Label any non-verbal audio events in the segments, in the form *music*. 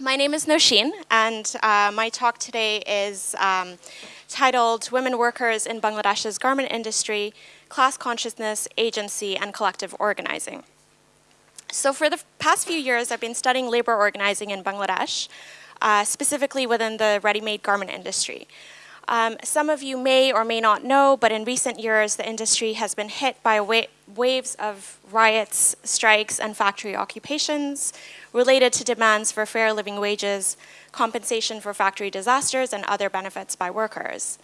My name is Noshin, and uh, my talk today is um, titled Women Workers in Bangladesh's Garment Industry, Class Consciousness, Agency, and Collective Organizing. So for the past few years, I've been studying labor organizing in Bangladesh, uh, specifically within the ready-made garment industry. Um, some of you may or may not know, but in recent years, the industry has been hit by wa waves of riots, strikes, and factory occupations related to demands for fair living wages, compensation for factory disasters, and other benefits by workers.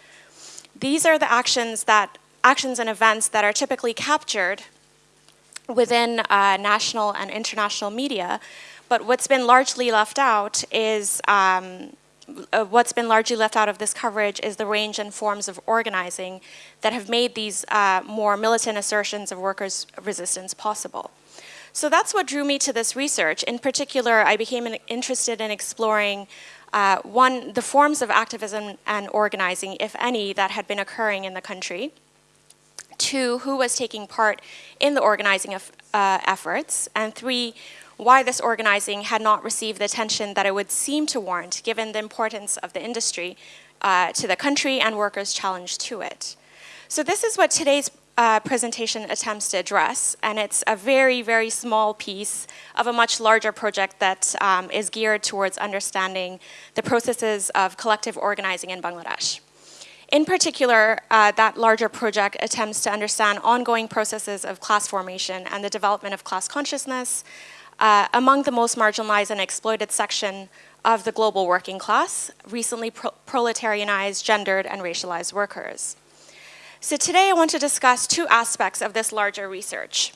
These are the actions that actions and events that are typically captured within uh, national and international media, but what's been largely left out is um, uh, what's been largely left out of this coverage is the range and forms of organizing that have made these uh, more militant assertions of workers' resistance possible. So that's what drew me to this research. In particular, I became interested in exploring uh, one, the forms of activism and organizing, if any, that had been occurring in the country. Two, who was taking part in the organizing of, uh, efforts. And three, why this organizing had not received the attention that it would seem to warrant, given the importance of the industry uh, to the country and workers' challenge to it. So this is what today's uh, presentation attempts to address, and it's a very, very small piece of a much larger project that um, is geared towards understanding the processes of collective organizing in Bangladesh. In particular, uh, that larger project attempts to understand ongoing processes of class formation and the development of class consciousness, uh, among the most marginalized and exploited section of the global working class, recently pro proletarianized, gendered, and racialized workers. So today I want to discuss two aspects of this larger research.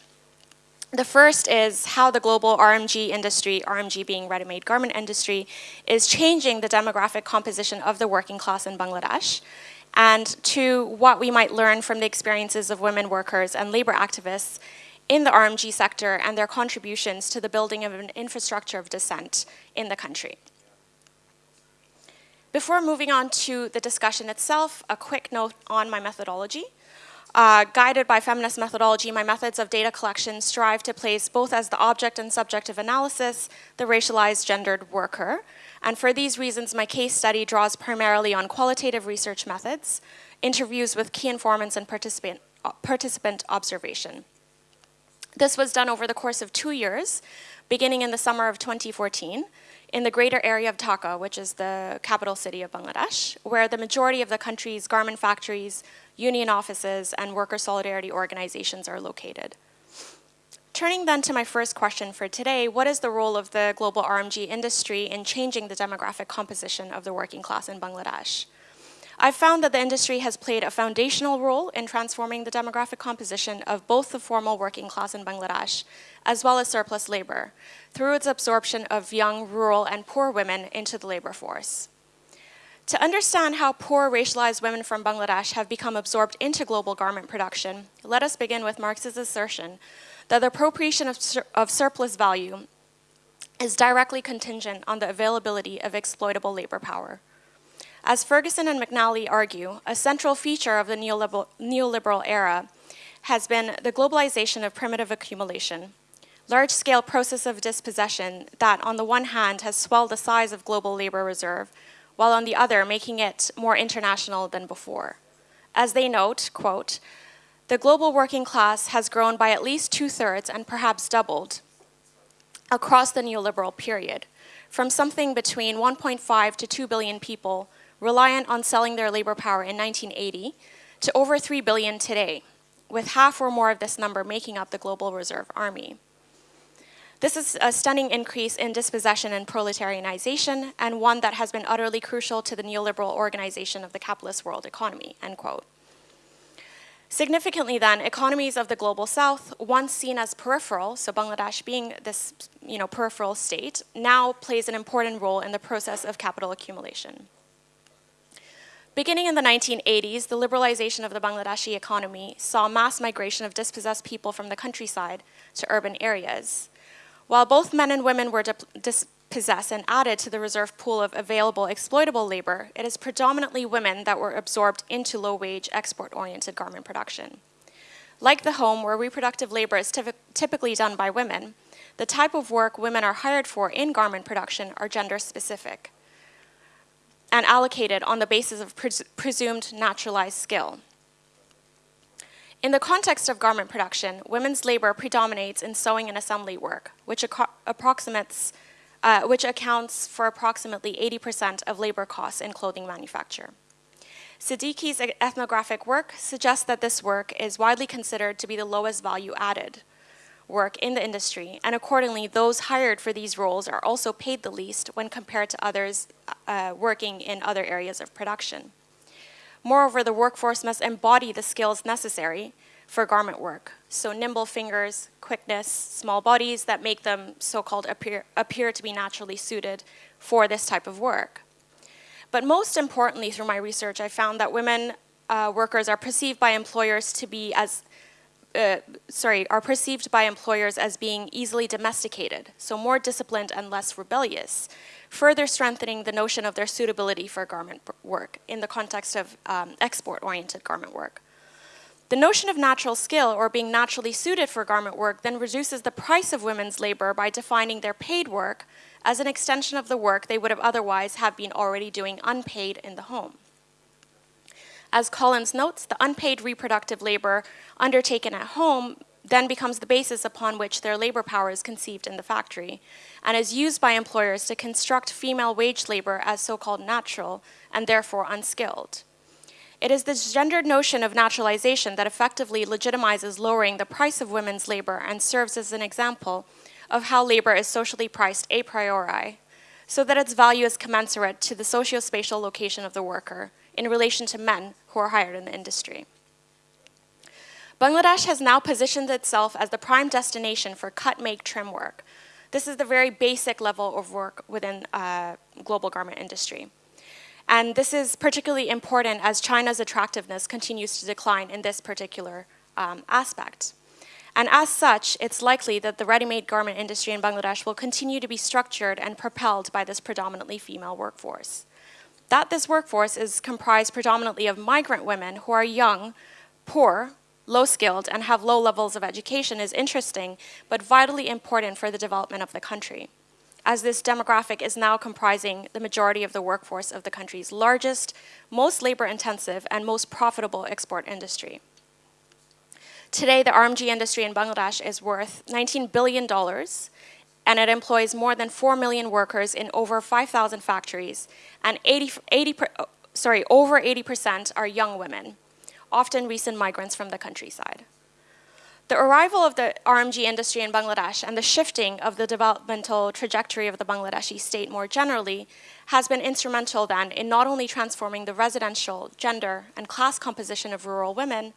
The first is how the global RMG industry, RMG being ready-made garment industry, is changing the demographic composition of the working class in Bangladesh, and to what we might learn from the experiences of women workers and labor activists in the RMG sector and their contributions to the building of an infrastructure of dissent in the country. Before moving on to the discussion itself, a quick note on my methodology. Uh, guided by feminist methodology, my methods of data collection strive to place both as the object and subject of analysis the racialized gendered worker. And for these reasons, my case study draws primarily on qualitative research methods, interviews with key informants, and participant, uh, participant observation. This was done over the course of two years, beginning in the summer of 2014, in the greater area of Dhaka, which is the capital city of Bangladesh, where the majority of the country's garment factories, union offices, and worker solidarity organizations are located. Turning then to my first question for today, what is the role of the global RMG industry in changing the demographic composition of the working class in Bangladesh? I've found that the industry has played a foundational role in transforming the demographic composition of both the formal working class in Bangladesh, as well as surplus labor, through its absorption of young, rural, and poor women into the labor force. To understand how poor racialized women from Bangladesh have become absorbed into global garment production, let us begin with Marx's assertion that the appropriation of, sur of surplus value is directly contingent on the availability of exploitable labor power. As Ferguson and McNally argue, a central feature of the neoliberal, neoliberal era has been the globalization of primitive accumulation, large-scale process of dispossession that on the one hand has swelled the size of global labor reserve, while on the other making it more international than before. As they note, quote, the global working class has grown by at least two-thirds and perhaps doubled across the neoliberal period, from something between 1.5 to 2 billion people reliant on selling their labor power in 1980 to over 3 billion today, with half or more of this number making up the global reserve army. This is a stunning increase in dispossession and proletarianization, and one that has been utterly crucial to the neoliberal organization of the capitalist world economy, end quote. Significantly then, economies of the global south, once seen as peripheral, so Bangladesh being this you know, peripheral state, now plays an important role in the process of capital accumulation. Beginning in the 1980s, the liberalization of the Bangladeshi economy saw mass migration of dispossessed people from the countryside to urban areas. While both men and women were dispossessed and added to the reserve pool of available exploitable labor, it is predominantly women that were absorbed into low-wage, export-oriented garment production. Like the home, where reproductive labor is typically done by women, the type of work women are hired for in garment production are gender specific and allocated on the basis of pres presumed naturalized skill. In the context of garment production, women's labor predominates in sewing and assembly work, which, approximates, uh, which accounts for approximately 80% of labor costs in clothing manufacture. Siddiqui's ethnographic work suggests that this work is widely considered to be the lowest value added work in the industry, and accordingly, those hired for these roles are also paid the least when compared to others uh, working in other areas of production. Moreover, the workforce must embody the skills necessary for garment work, so nimble fingers, quickness, small bodies that make them so-called appear, appear to be naturally suited for this type of work. But most importantly, through my research, I found that women uh, workers are perceived by employers to be as uh, sorry, are perceived by employers as being easily domesticated, so more disciplined and less rebellious, further strengthening the notion of their suitability for garment work in the context of um, export-oriented garment work. The notion of natural skill or being naturally suited for garment work then reduces the price of women's labor by defining their paid work as an extension of the work they would have otherwise have been already doing unpaid in the home. As Collins notes, the unpaid reproductive labor undertaken at home then becomes the basis upon which their labor power is conceived in the factory and is used by employers to construct female wage labor as so-called natural and therefore unskilled. It is this gendered notion of naturalization that effectively legitimizes lowering the price of women's labor and serves as an example of how labor is socially priced a priori, so that its value is commensurate to the socio-spatial location of the worker in relation to men who are hired in the industry. Bangladesh has now positioned itself as the prime destination for cut, make, trim work. This is the very basic level of work within uh, global garment industry. And this is particularly important as China's attractiveness continues to decline in this particular um, aspect. And as such, it's likely that the ready-made garment industry in Bangladesh will continue to be structured and propelled by this predominantly female workforce that this workforce is comprised predominantly of migrant women who are young, poor, low-skilled, and have low levels of education is interesting, but vitally important for the development of the country, as this demographic is now comprising the majority of the workforce of the country's largest, most labor-intensive, and most profitable export industry. Today, the RMG industry in Bangladesh is worth $19 billion and it employs more than 4 million workers in over 5,000 factories, and 80, 80 sorry, over 80% are young women, often recent migrants from the countryside. The arrival of the RMG industry in Bangladesh and the shifting of the developmental trajectory of the Bangladeshi state more generally has been instrumental then in not only transforming the residential, gender, and class composition of rural women,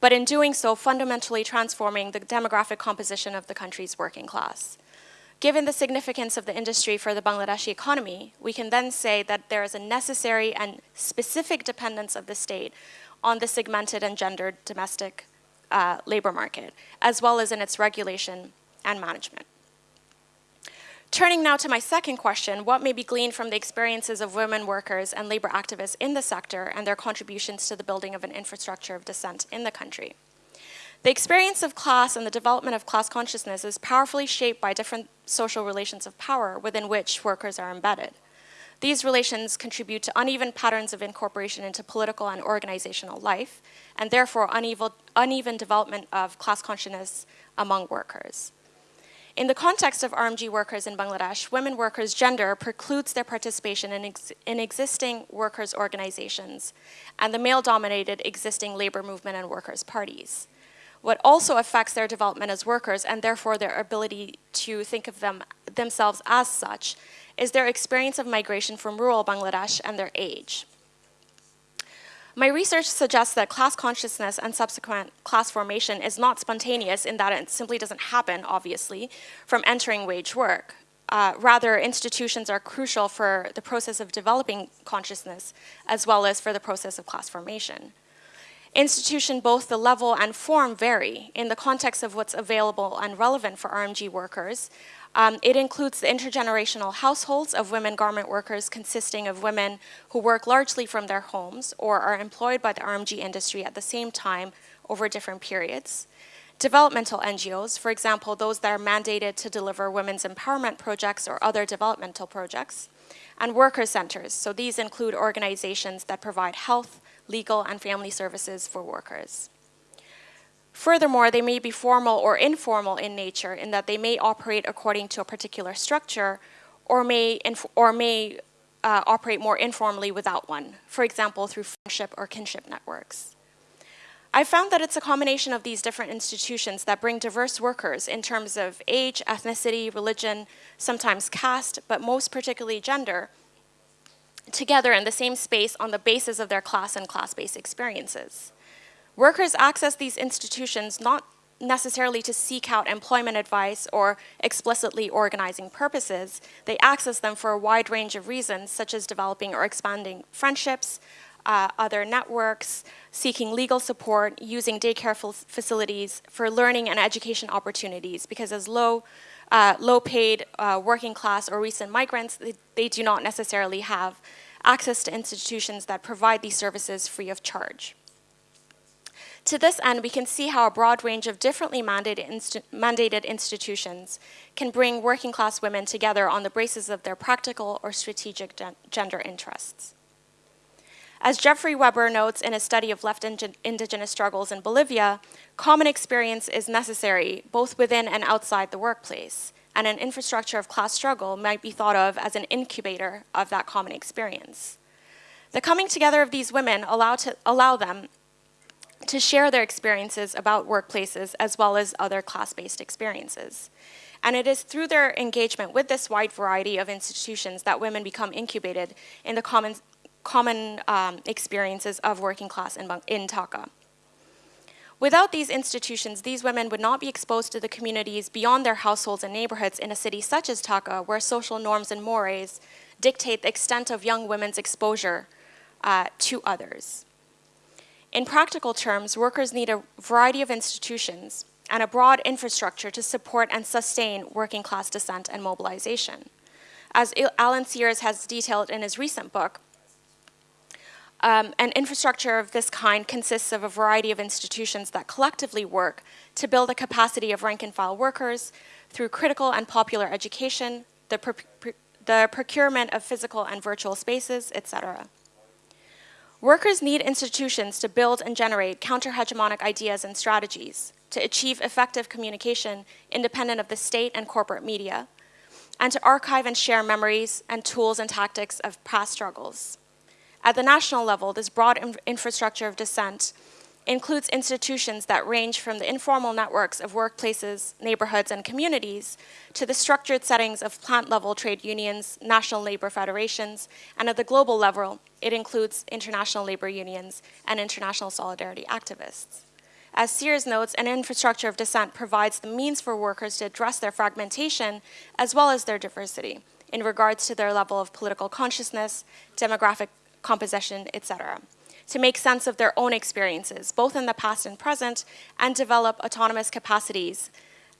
but in doing so fundamentally transforming the demographic composition of the country's working class. Given the significance of the industry for the Bangladeshi economy, we can then say that there is a necessary and specific dependence of the state on the segmented and gendered domestic uh, labor market, as well as in its regulation and management. Turning now to my second question, what may be gleaned from the experiences of women workers and labor activists in the sector and their contributions to the building of an infrastructure of dissent in the country? The experience of class and the development of class consciousness is powerfully shaped by different social relations of power within which workers are embedded. These relations contribute to uneven patterns of incorporation into political and organizational life, and therefore uneven, uneven development of class consciousness among workers. In the context of RMG workers in Bangladesh, women workers' gender precludes their participation in, ex in existing workers' organizations and the male-dominated existing labor movement and workers' parties what also affects their development as workers and therefore their ability to think of them themselves as such is their experience of migration from rural Bangladesh and their age. My research suggests that class consciousness and subsequent class formation is not spontaneous in that it simply doesn't happen, obviously, from entering wage work. Uh, rather, institutions are crucial for the process of developing consciousness as well as for the process of class formation. Institution, both the level and form vary in the context of what's available and relevant for RMG workers. Um, it includes the intergenerational households of women garment workers consisting of women who work largely from their homes or are employed by the RMG industry at the same time over different periods, developmental NGOs, for example, those that are mandated to deliver women's empowerment projects or other developmental projects, and worker centers. So these include organizations that provide health, legal, and family services for workers. Furthermore, they may be formal or informal in nature in that they may operate according to a particular structure or may, or may uh, operate more informally without one, for example, through friendship or kinship networks. I found that it's a combination of these different institutions that bring diverse workers in terms of age, ethnicity, religion, sometimes caste, but most particularly gender, together in the same space on the basis of their class and class-based experiences. Workers access these institutions not necessarily to seek out employment advice or explicitly organizing purposes. They access them for a wide range of reasons, such as developing or expanding friendships, uh, other networks, seeking legal support, using daycare facilities for learning and education opportunities, because as low, uh, low paid uh, working class or recent migrants, they, they do not necessarily have access to institutions that provide these services free of charge. To this end, we can see how a broad range of differently mandated, insti mandated, institutions can bring working class women together on the basis of their practical or strategic gen gender interests. As Jeffrey Webber notes in a study of left indigenous struggles in Bolivia, common experience is necessary both within and outside the workplace, and an infrastructure of class struggle might be thought of as an incubator of that common experience. The coming together of these women allow, to, allow them to share their experiences about workplaces as well as other class-based experiences. And it is through their engagement with this wide variety of institutions that women become incubated in the common, common um, experiences of working class in, in Dhaka. Without these institutions, these women would not be exposed to the communities beyond their households and neighborhoods in a city such as Dhaka, where social norms and mores dictate the extent of young women's exposure uh, to others. In practical terms, workers need a variety of institutions and a broad infrastructure to support and sustain working class dissent and mobilization. As Alan Sears has detailed in his recent book, um, an infrastructure of this kind consists of a variety of institutions that collectively work to build a capacity of rank and file workers through critical and popular education, the, the procurement of physical and virtual spaces, etc. Workers need institutions to build and generate counter-hegemonic ideas and strategies to achieve effective communication independent of the state and corporate media, and to archive and share memories and tools and tactics of past struggles. At the national level, this broad infrastructure of dissent includes institutions that range from the informal networks of workplaces, neighborhoods, and communities to the structured settings of plant-level trade unions, national labor federations, and at the global level, it includes international labor unions and international solidarity activists. As Sears notes, an infrastructure of dissent provides the means for workers to address their fragmentation as well as their diversity in regards to their level of political consciousness, demographic composition, etc to make sense of their own experiences, both in the past and present, and develop autonomous capacities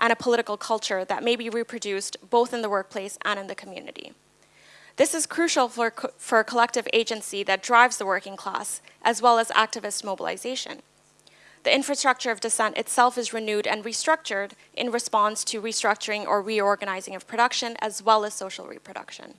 and a political culture that may be reproduced both in the workplace and in the community. This is crucial for, for collective agency that drives the working class, as well as activist mobilization. The infrastructure of dissent itself is renewed and restructured in response to restructuring or reorganizing of production, as well as social reproduction.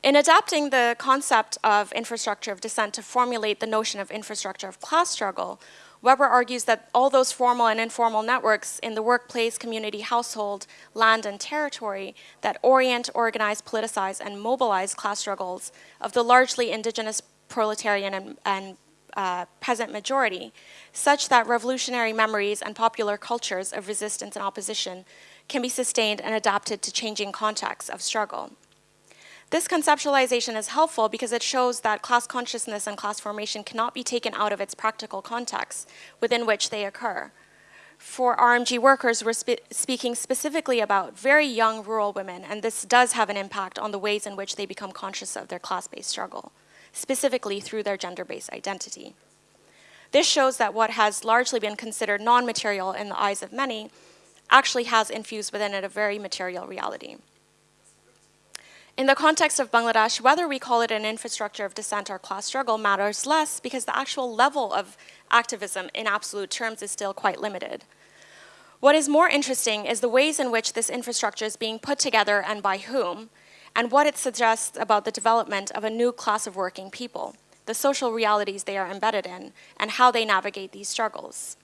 In adapting the concept of infrastructure of dissent to formulate the notion of infrastructure of class struggle, Webber argues that all those formal and informal networks in the workplace, community, household, land, and territory that orient, organize, politicize, and mobilize class struggles of the largely indigenous proletarian and, and uh, peasant majority, such that revolutionary memories and popular cultures of resistance and opposition can be sustained and adapted to changing contexts of struggle. This conceptualization is helpful because it shows that class consciousness and class formation cannot be taken out of its practical context within which they occur. For RMG workers, we're spe speaking specifically about very young rural women, and this does have an impact on the ways in which they become conscious of their class-based struggle, specifically through their gender-based identity. This shows that what has largely been considered non-material in the eyes of many actually has infused within it a very material reality. In the context of Bangladesh, whether we call it an infrastructure of dissent or class struggle matters less because the actual level of activism in absolute terms is still quite limited. What is more interesting is the ways in which this infrastructure is being put together and by whom, and what it suggests about the development of a new class of working people, the social realities they are embedded in, and how they navigate these struggles.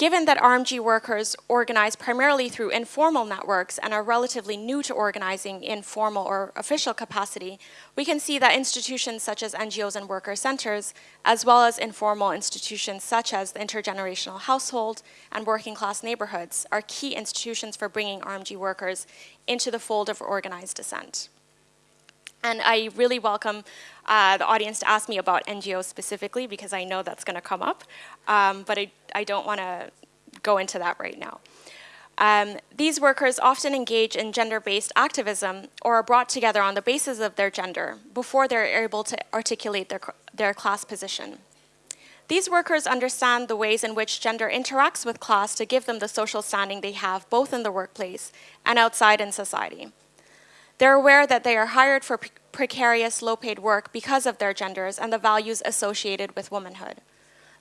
Given that RMG workers organize primarily through informal networks and are relatively new to organizing in formal or official capacity, we can see that institutions such as NGOs and worker centers, as well as informal institutions such as the intergenerational household and working class neighborhoods are key institutions for bringing RMG workers into the fold of organized dissent. And I really welcome uh, the audience to ask me about NGOs specifically because I know that's going to come up, um, but I, I don't want to go into that right now. Um, these workers often engage in gender-based activism or are brought together on the basis of their gender before they're able to articulate their, their class position. These workers understand the ways in which gender interacts with class to give them the social standing they have both in the workplace and outside in society. They're aware that they are hired for precarious, low-paid work because of their genders and the values associated with womanhood.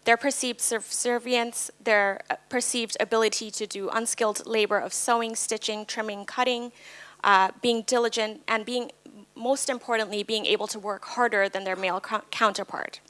Their perceived subservience, their uh, perceived ability to do unskilled labor of sewing, stitching, trimming, cutting, uh, being diligent, and being, most importantly, being able to work harder than their male counterpart.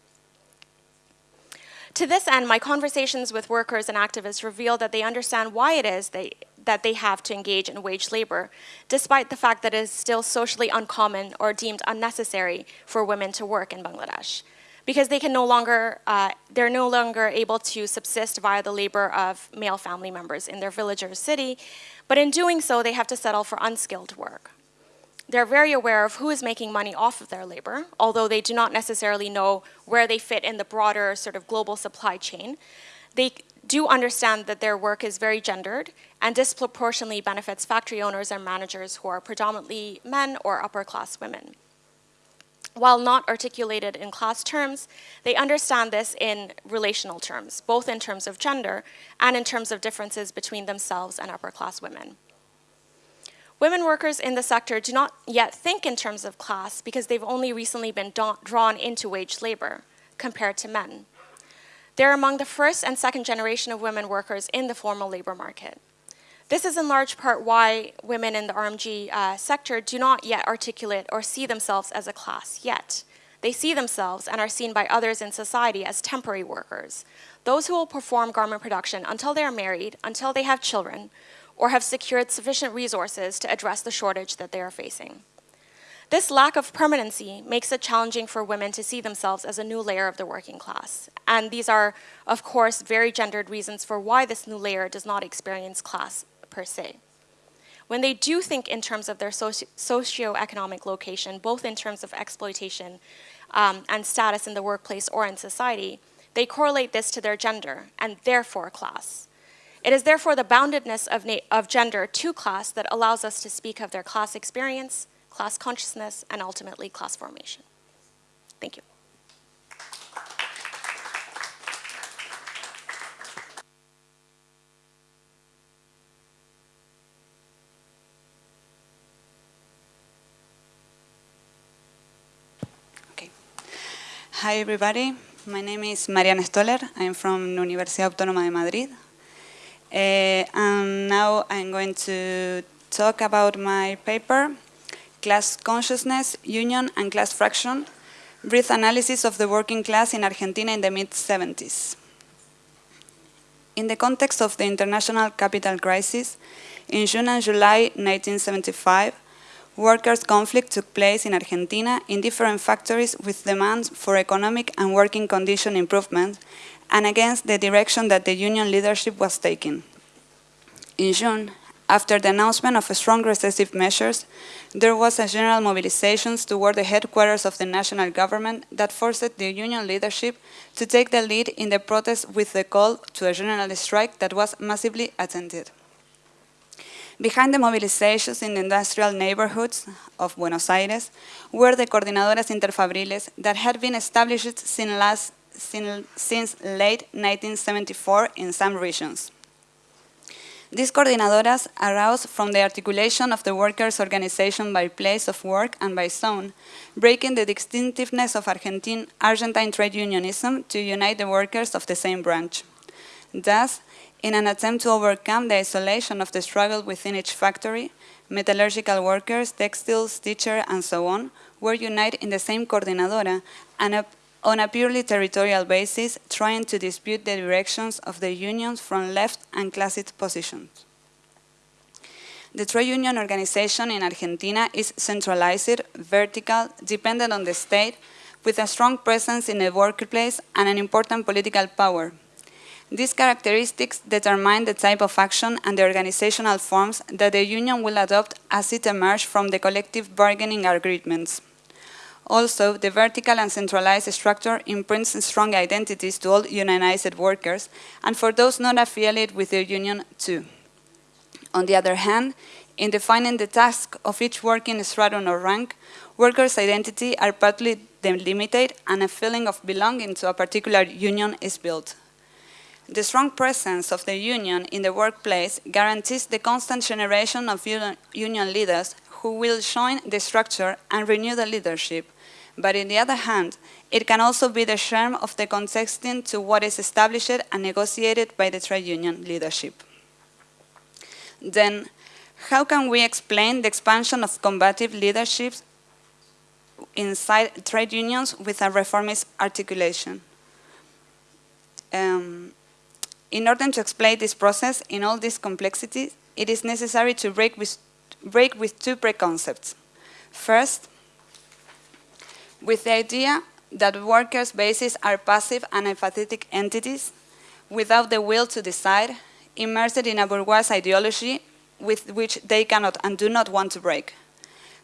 To this end, my conversations with workers and activists reveal that they understand why it is they, that they have to engage in wage labor, despite the fact that it is still socially uncommon or deemed unnecessary for women to work in Bangladesh. Because they can no longer, uh, they're no longer able to subsist via the labor of male family members in their village or city, but in doing so, they have to settle for unskilled work. They're very aware of who is making money off of their labor, although they do not necessarily know where they fit in the broader sort of global supply chain. They do understand that their work is very gendered and disproportionately benefits factory owners and managers who are predominantly men or upper class women. While not articulated in class terms, they understand this in relational terms, both in terms of gender and in terms of differences between themselves and upper class women. Women workers in the sector do not yet think in terms of class because they've only recently been drawn into wage labor compared to men. They're among the first and second generation of women workers in the formal labor market. This is in large part why women in the RMG uh, sector do not yet articulate or see themselves as a class yet. They see themselves and are seen by others in society as temporary workers, those who will perform garment production until they are married, until they have children, or have secured sufficient resources to address the shortage that they are facing. This lack of permanency makes it challenging for women to see themselves as a new layer of the working class. And these are, of course, very gendered reasons for why this new layer does not experience class per se. When they do think in terms of their socio socioeconomic location, both in terms of exploitation um, and status in the workplace or in society, they correlate this to their gender and therefore class. It is therefore the boundedness of, of gender to class that allows us to speak of their class experience, class consciousness, and ultimately class formation. Thank you. Okay. Hi, everybody. My name is Mariana Stoller. I'm from Universidad Autónoma de Madrid. Uh, and now I'm going to talk about my paper, Class Consciousness, Union and Class Fraction, Brief Analysis of the Working Class in Argentina in the mid-70s. In the context of the international capital crisis, in June and July 1975, workers' conflict took place in Argentina in different factories with demands for economic and working condition improvement and against the direction that the union leadership was taking. In June, after the announcement of strong recessive measures, there was a general mobilization toward the headquarters of the national government that forced the union leadership to take the lead in the protest with the call to a general strike that was massively attended. Behind the mobilizations in the industrial neighborhoods of Buenos Aires were the coordinadoras interfabriles that had been established since, last, since, since late 1974 in some regions. These coordinadoras arouse from the articulation of the workers' organization by place of work and by zone, breaking the distinctiveness of Argentine, Argentine trade unionism to unite the workers of the same branch. Thus, in an attempt to overcome the isolation of the struggle within each factory, metallurgical workers, textiles, teachers, and so on, were united in the same coordinadora and on a purely territorial basis, trying to dispute the directions of the unions from left and classist positions. The trade union organization in Argentina is centralized, vertical, dependent on the state, with a strong presence in the workplace and an important political power. These characteristics determine the type of action and the organizational forms that the union will adopt as it emerges from the collective bargaining agreements. Also, the vertical and centralized structure imprints strong identities to all unionized workers, and for those not affiliated with the union too. On the other hand, in defining the task of each working stratum or rank, workers' identity are partly delimited and a feeling of belonging to a particular union is built. The strong presence of the union in the workplace guarantees the constant generation of union leaders who will join the structure and renew the leadership, but on the other hand, it can also be the charm of the contexting to what is established and negotiated by the trade union leadership. Then, how can we explain the expansion of combative leaderships inside trade unions with a reformist articulation? Um, in order to explain this process in all this complexity, it is necessary to break with, break with two preconcepts. First, with the idea that workers' bases are passive and apathetic entities without the will to decide, immersed in a bourgeois ideology with which they cannot and do not want to break.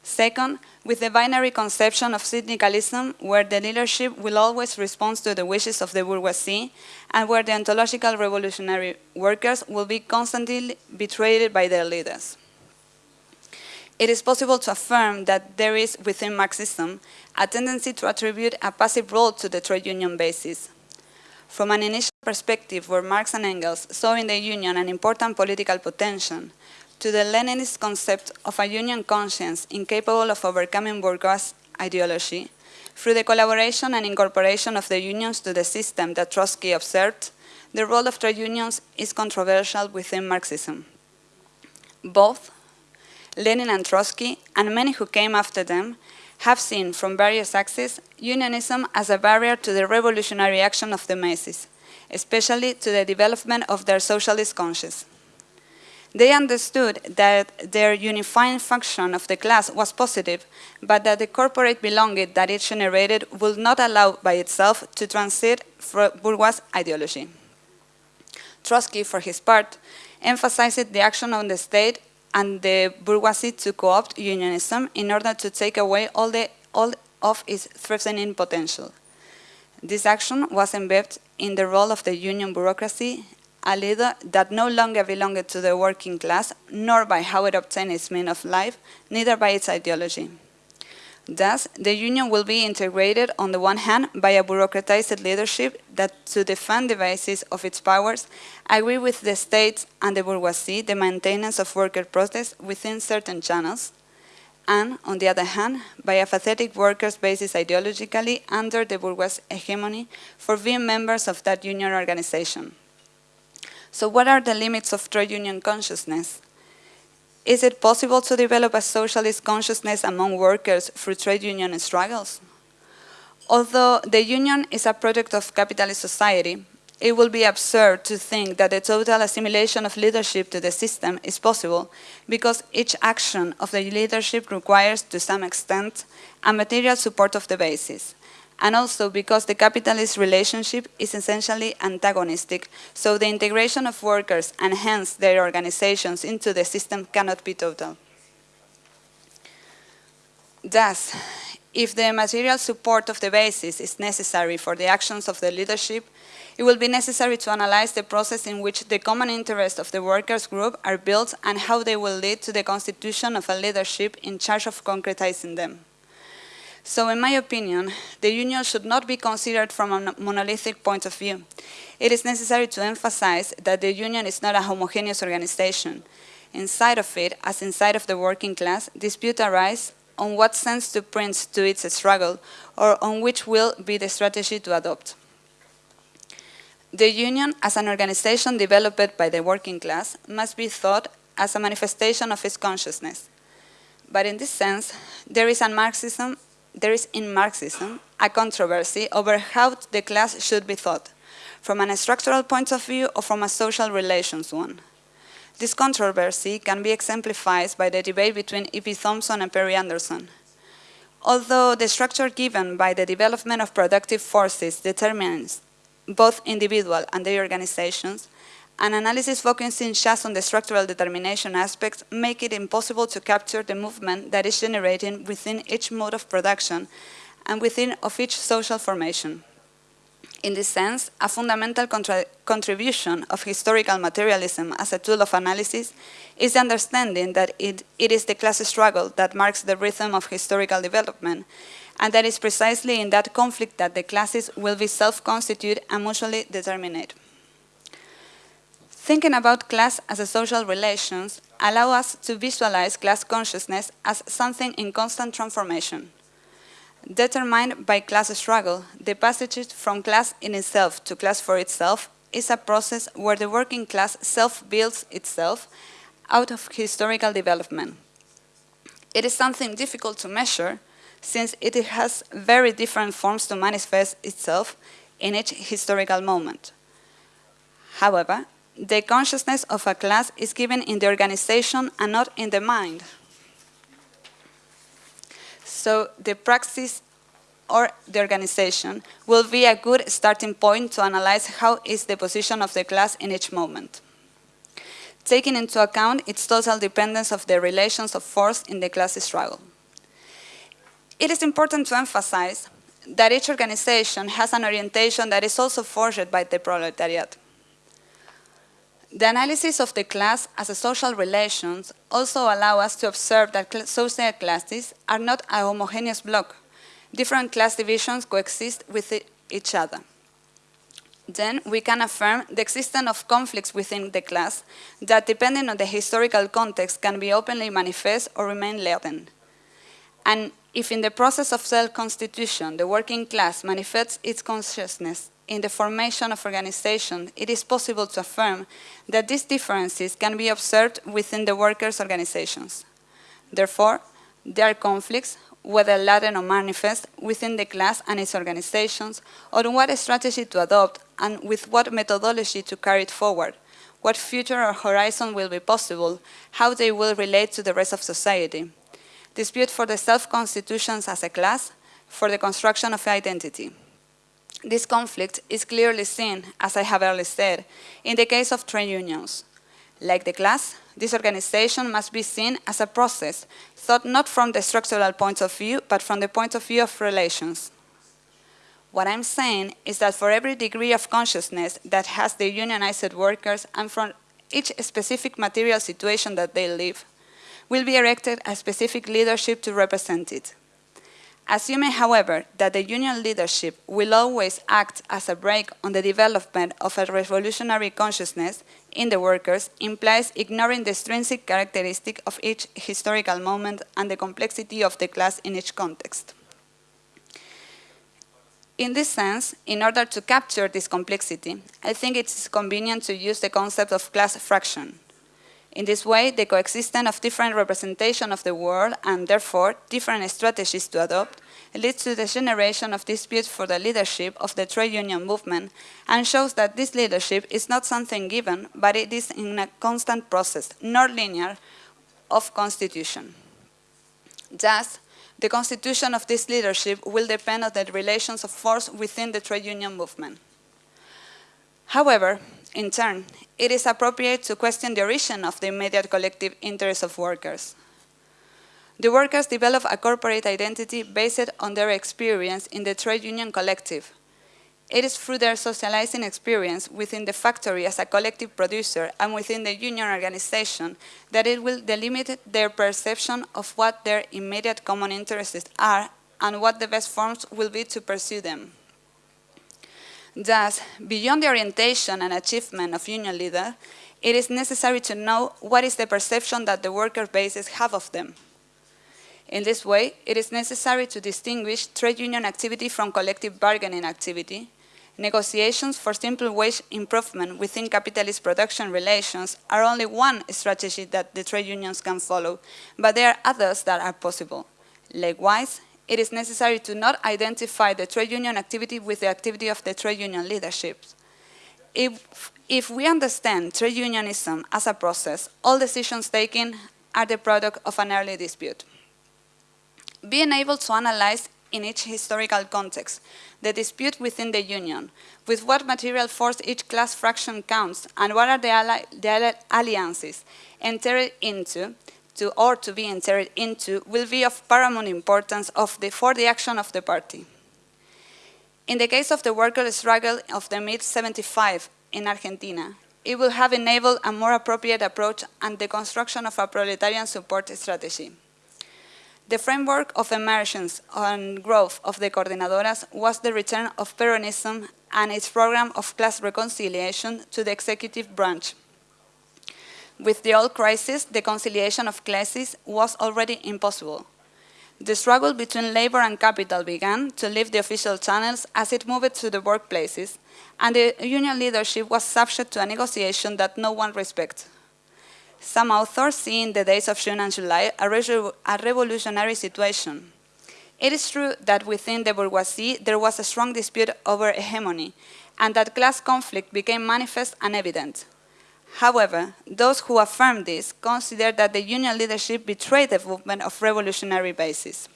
Second, with the binary conception of syndicalism, where the leadership will always respond to the wishes of the bourgeoisie, and where the ontological revolutionary workers will be constantly betrayed by their leaders it is possible to affirm that there is within Marxism a tendency to attribute a passive role to the trade union basis. From an initial perspective where Marx and Engels saw in the union an important political potential, to the Leninist concept of a union conscience incapable of overcoming bourgeois ideology, through the collaboration and incorporation of the unions to the system that Trotsky observed, the role of trade unions is controversial within Marxism. Both Lenin and Trotsky, and many who came after them, have seen from various axes unionism as a barrier to the revolutionary action of the masses, especially to the development of their socialist conscience. They understood that their unifying function of the class was positive, but that the corporate belonging that it generated would not allow by itself to transit for bourgeois ideology. Trotsky, for his part, emphasized the action of the state and the bourgeoisie to co-opt unionism in order to take away all, the, all of its threatening potential. This action was embedded in the role of the union bureaucracy, a leader that no longer belonged to the working class, nor by how it obtained its means of life, neither by its ideology. Thus, the union will be integrated on the one hand by a bureaucratized leadership that, to defend the basis of its powers, agree with the states and the bourgeoisie the maintenance of worker protests within certain channels, and, on the other hand, by a pathetic workers' basis ideologically under the bourgeois hegemony for being members of that union organization. So what are the limits of trade union consciousness? Is it possible to develop a socialist consciousness among workers through trade union struggles? Although the union is a product of capitalist society, it will be absurd to think that the total assimilation of leadership to the system is possible because each action of the leadership requires, to some extent, a material support of the basis, and also because the capitalist relationship is essentially antagonistic, so the integration of workers and hence their organizations into the system cannot be total. Thus, if the material support of the basis is necessary for the actions of the leadership, it will be necessary to analyze the process in which the common interests of the workers' group are built and how they will lead to the constitution of a leadership in charge of concretizing them. So in my opinion, the union should not be considered from a monolithic point of view. It is necessary to emphasize that the union is not a homogeneous organization. Inside of it, as inside of the working class, disputes arise on what sense to print to its struggle or on which will be the strategy to adopt. The union, as an organization developed by the working class, must be thought as a manifestation of its consciousness. But in this sense, there is, a Marxism, there is in Marxism a controversy over how the class should be thought, from a structural point of view or from a social relations one. This controversy can be exemplified by the debate between E.P. Thompson and Perry Anderson. Although the structure given by the development of productive forces determines both individual and their organizations, an analysis focusing just on the structural determination aspects make it impossible to capture the movement that is generating within each mode of production and within of each social formation. In this sense, a fundamental contribution of historical materialism as a tool of analysis is the understanding that it, it is the class struggle that marks the rhythm of historical development, and that is precisely in that conflict that the classes will be self-constituted and mutually determinate. Thinking about class as a social relations allow us to visualize class consciousness as something in constant transformation. Determined by class struggle, the passage from class in itself to class for itself is a process where the working class self-builds itself out of historical development. It is something difficult to measure since it has very different forms to manifest itself in each historical moment. However, the consciousness of a class is given in the organization and not in the mind. So the praxis or the organization will be a good starting point to analyze how is the position of the class in each moment. Taking into account its total dependence of the relations of force in the class struggle. It is important to emphasize that each organization has an orientation that is also forged by the proletariat. The analysis of the class as a social relations also allow us to observe that social classes are not a homogeneous block. Different class divisions coexist with each other. Then we can affirm the existence of conflicts within the class that, depending on the historical context, can be openly manifest or remain latent. And if in the process of self-constitution the working class manifests its consciousness in the formation of organization, it is possible to affirm that these differences can be observed within the workers' organizations. Therefore, there are conflicts, whether latent or manifest, within the class and its organizations, on what strategy to adopt and with what methodology to carry it forward, what future or horizon will be possible, how they will relate to the rest of society. Dispute for the self-constitutions as a class, for the construction of identity. This conflict is clearly seen, as I have earlier said, in the case of trade unions. Like the class, this organization must be seen as a process, thought not from the structural point of view, but from the point of view of relations. What I'm saying is that for every degree of consciousness that has the unionized workers and from each specific material situation that they live, will be erected a specific leadership to represent it. Assuming, however, that the union leadership will always act as a brake on the development of a revolutionary consciousness in the workers implies ignoring the extrinsic characteristic of each historical moment and the complexity of the class in each context. In this sense, in order to capture this complexity, I think it is convenient to use the concept of class fraction. In this way, the coexistence of different representation of the world and therefore different strategies to adopt leads to the generation of disputes for the leadership of the trade union movement and shows that this leadership is not something given, but it is in a constant process, not linear, of constitution. Thus, the constitution of this leadership will depend on the relations of force within the trade union movement. However, in turn, it is appropriate to question the origin of the immediate collective interests of workers. The workers develop a corporate identity based on their experience in the trade union collective. It is through their socializing experience within the factory as a collective producer and within the union organization that it will delimit their perception of what their immediate common interests are and what the best forms will be to pursue them. Thus, beyond the orientation and achievement of union leaders, it is necessary to know what is the perception that the worker bases have of them. In this way, it is necessary to distinguish trade union activity from collective bargaining activity. Negotiations for simple wage improvement within capitalist production relations are only one strategy that the trade unions can follow, but there are others that are possible. Likewise, it is necessary to not identify the trade union activity with the activity of the trade union leadership. If, if we understand trade unionism as a process, all decisions taken are the product of an early dispute. Being able to analyze in each historical context the dispute within the union, with what material force each class fraction counts, and what are the, the alliances entered into, to, or to be entered into, will be of paramount importance of the, for the action of the party. In the case of the worker struggle of the mid-75 in Argentina, it will have enabled a more appropriate approach and the construction of a proletarian support strategy. The framework of emergence and growth of the coordinadoras was the return of Peronism and its program of class reconciliation to the executive branch. With the old crisis, the conciliation of classes was already impossible. The struggle between labor and capital began to leave the official channels as it moved to the workplaces, and the union leadership was subject to a negotiation that no one respected. Some authors see in the days of June and July a, a revolutionary situation. It is true that within the bourgeoisie there was a strong dispute over hegemony, and that class conflict became manifest and evident. However, those who affirm this consider that the union leadership betrayed the movement of revolutionary basis.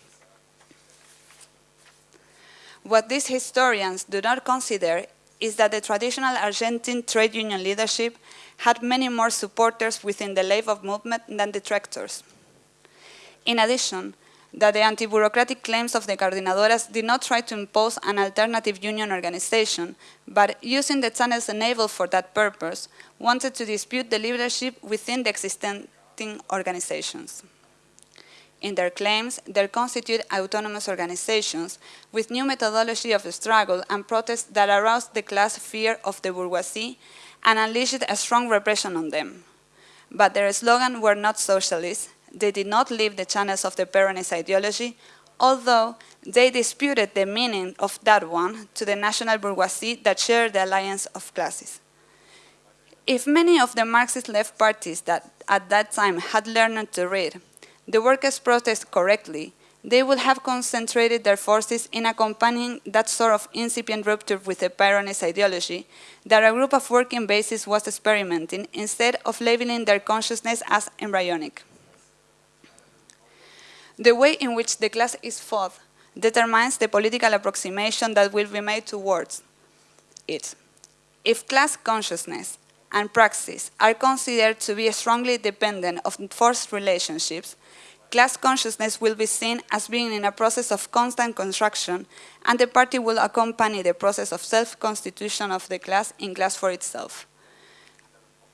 What these historians do not consider is that the traditional Argentine trade union leadership had many more supporters within the labor movement than detractors. In addition, that the anti-bureaucratic claims of the coordinadoras did not try to impose an alternative union organization, but using the channels enabled for that purpose, wanted to dispute the leadership within the existing organizations. In their claims, they constitute autonomous organizations with new methodology of struggle and protest that aroused the class fear of the bourgeoisie and unleashed a strong repression on them. But their slogan were not socialist, they did not leave the channels of the Peronist ideology, although they disputed the meaning of that one to the national bourgeoisie that shared the alliance of classes. If many of the Marxist left parties that at that time had learned to read the workers' protest correctly, they would have concentrated their forces in accompanying that sort of incipient rupture with the Peronist ideology that a group of working bases was experimenting instead of labeling their consciousness as embryonic. The way in which the class is fought determines the political approximation that will be made towards it. If class consciousness and praxis are considered to be strongly dependent of forced relationships, class consciousness will be seen as being in a process of constant construction, and the party will accompany the process of self-constitution of the class in class for itself.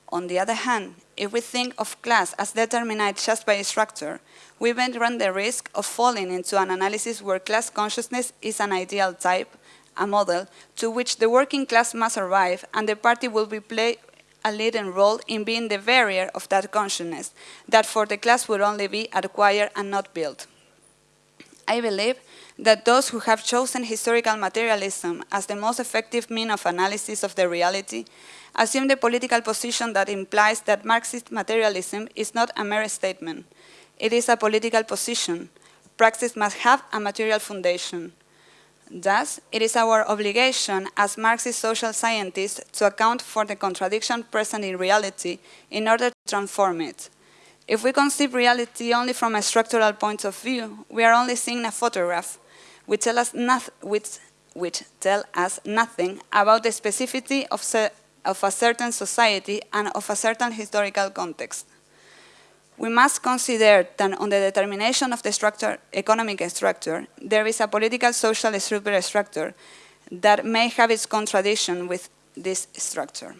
On the other hand, if we think of class as determined just by structure, we may run the risk of falling into an analysis where class consciousness is an ideal type, a model, to which the working class must arrive, and the party will be play, a leading role in being the barrier of that consciousness, that for the class would only be acquired and not built. I believe that those who have chosen historical materialism as the most effective mean of analysis of the reality assume the political position that implies that Marxist materialism is not a mere statement. It is a political position. Praxis must have a material foundation. Thus, it is our obligation as Marxist social scientists to account for the contradiction present in reality in order to transform it. If we conceive reality only from a structural point of view, we are only seeing a photograph, which tell us, which, which tell us nothing about the specificity of, of a certain society and of a certain historical context we must consider that on the determination of the structure, economic structure, there is a political social superstructure that may have its contradiction with this structure.